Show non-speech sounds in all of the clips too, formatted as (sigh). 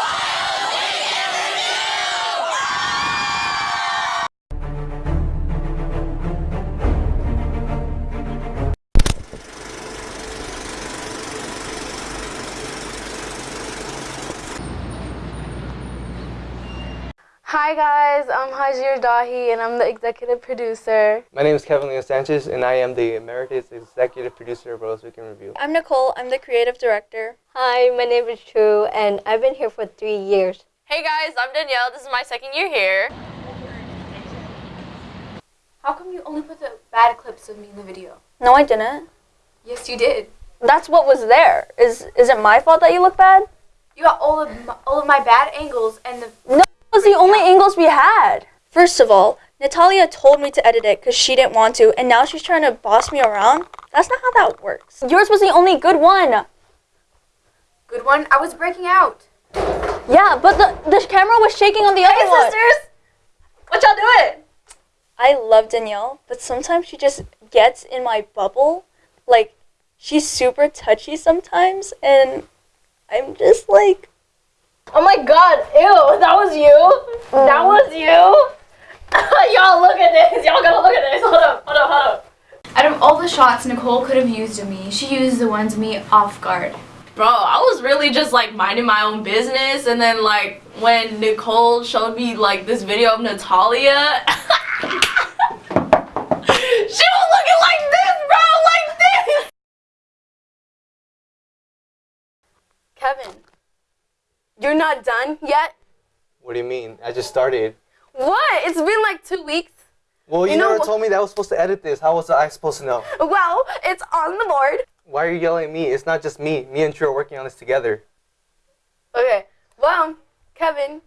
Fire! Hi guys, I'm Hajir Dahi and I'm the executive producer. My name is Kevin Leo Sanchez, and I am the Emeritus Executive Producer of Rose Weekend Review. I'm Nicole. I'm the creative director. Hi, my name is True, and I've been here for three years. Hey guys, I'm Danielle. This is my second year here. How come you only put the bad clips of me in the video? No, I didn't. Yes, you did. That's what was there. Is is it my fault that you look bad? You got all of my, all of my bad angles and the No, it was the only angles we had. First of all, Natalia told me to edit it because she didn't want to, and now she's trying to boss me around. That's not how that works. Yours was the only good one. good one. I was breaking out. Yeah, but the the camera was shaking on the other one. sisters! What y'all doing? I love Danielle, but sometimes she just gets in my bubble. Like, she's super touchy sometimes, and I'm just like, Oh my god, ew, that was you? Mm. That was you? (laughs) y'all look at this. Y'all gotta look at this. Hold up, hold up, hold up. Out of all the shots Nicole could have used of me, she used the ones me off guard. Bro, I was really just like minding my own business and then like when Nicole showed me like this video of Natalia (laughs) She was looking like this, bro, like this. Kevin, you're not done yet? What do you mean? I just started. What? It's been like two weeks. Well, you, You know never told me that I was supposed to edit this. How was I supposed to know? Well, it's on the board. Why are you yelling at me? It's not just me. Me and True are working on this together. Okay. Well, Kevin,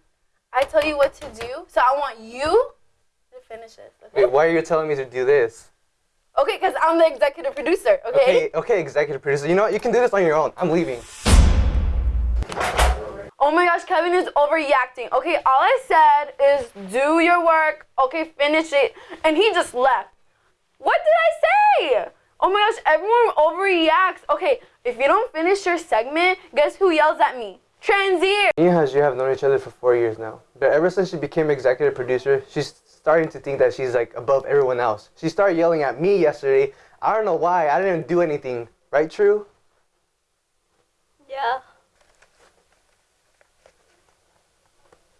I tell you what to do, so I want you to finish this. Okay? Wait, why are you telling me to do this? Okay, because I'm the executive producer. Okay. Okay, okay, executive producer. You know what? You can do this on your own. I'm leaving. Oh my gosh, Kevin is overreacting. Okay, all I said is do your work. Okay, finish it. And he just left. What did I say? Oh my gosh, everyone overreacts. Okay, if you don't finish your segment, guess who yells at me? Transier. Me and Hajir have known each other for four years now. But ever since she became executive producer, she's starting to think that she's like above everyone else. She started yelling at me yesterday. I don't know why. I didn't do anything. Right, True? Yeah.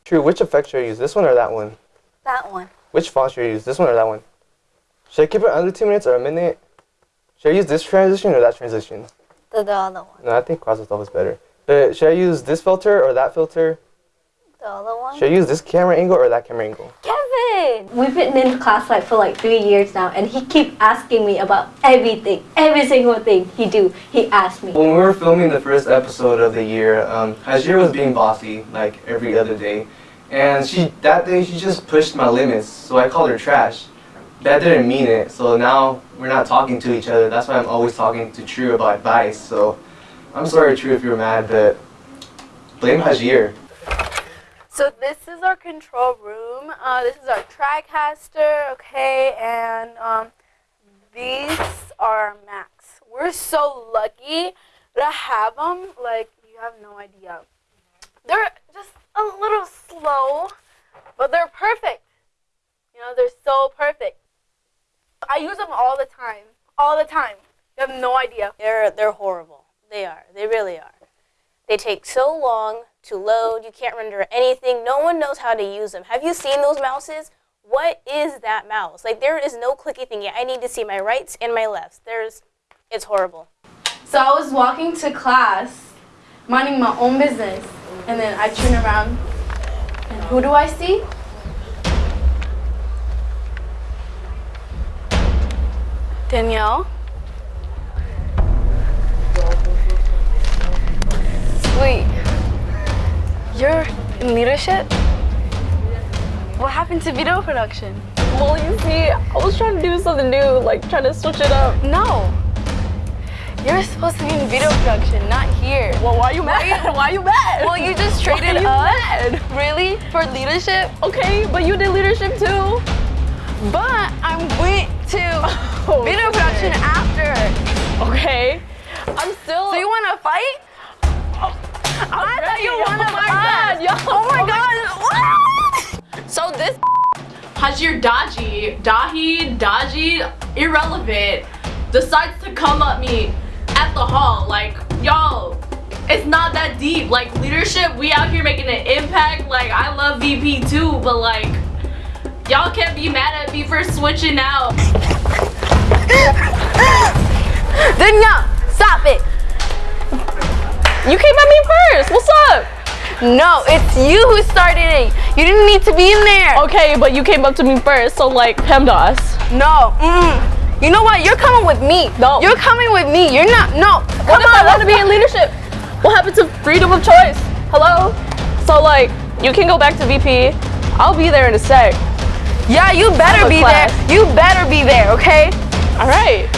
True, which effect should I use? This one or that one? that one. Which font should I use? This one or that one? Should I keep it under two minutes or a minute? Should I use this transition or that transition? The, the other one. No, I think cross is better. But should I use this filter or that filter? The other one? Should I use this camera angle or that camera angle? Kevin! We've been in class like for like three years now, and he keep asking me about everything. Every single thing he do, he asks me. When we were filming the first episode of the year, um, Hajir was being bossy like every other day. And she that day she just pushed my limits, so I called her trash. That didn't mean it, so now we're not talking to each other. That's why I'm always talking to True about advice. So I'm sorry, True, if you're mad, but blame Hajir. So this is our control room. Uh, this is our TriCaster, okay, and um, these are our Macs. We're so lucky to have them. Like you have no idea. They're just a little slow, but they're perfect. You know, they're so perfect. I use them all the time. All the time. You have no idea. They're they're horrible. They are. They really are. They take so long to load. You can't render anything. No one knows how to use them. Have you seen those mouses? What is that mouse? Like there is no clicky thing yet. I need to see my rights and my lefts. There's it's horrible. So I was walking to class, minding my own business, and then I turn around, and who do I see? Danielle. Wait, you're in leadership? What happened to video production? Well, you see, I was trying to do something new, like trying to switch it up. No. You're supposed to be in video production, not here. Well, why are you (laughs) mad? Why are you mad? Well, you just Why traded are you us? mad? Really? For leadership? Okay, but you did leadership too. But I'm went to (laughs) Oh, video shit. production after. Okay. I'm still. So you want to fight? Oh, I thought you wanted Oh my god. My. So this Hajir Daji, Dahi, Daji, irrelevant, decides to come at me at the hall. Like, yo, it's not that deep. Like, leadership, we out here making an impact. Like, I love VP too, but like, y'all can't be mad at me for switching out. Danielle, stop it. You came at me first. What's up? No, it's you who started it. You didn't need to be in there. Okay, but you came up to me first, so like, PEMDAS. No. Mm. You know what? You're coming with me. No. You're coming with me. You're not. No. What Come if I want to be in leadership? What happened to freedom of choice? Hello? So like, you can go back to VP. I'll be there in a sec. Yeah, you better be class. there. You better be there. Okay. All right.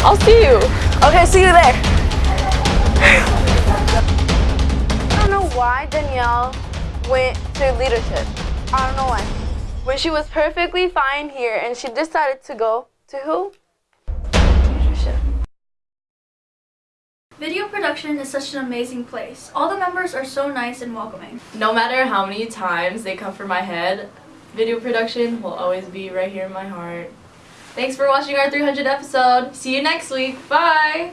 I'll see you. Okay. See you there. I don't know why Danielle went to leadership. I don't know why. When she was perfectly fine here and she decided to go to who? Leadership. Video production is such an amazing place. All the members are so nice and welcoming. No matter how many times they come for my head, video production will always be right here in my heart. Thanks for watching our 300 episode. See you next week. Bye.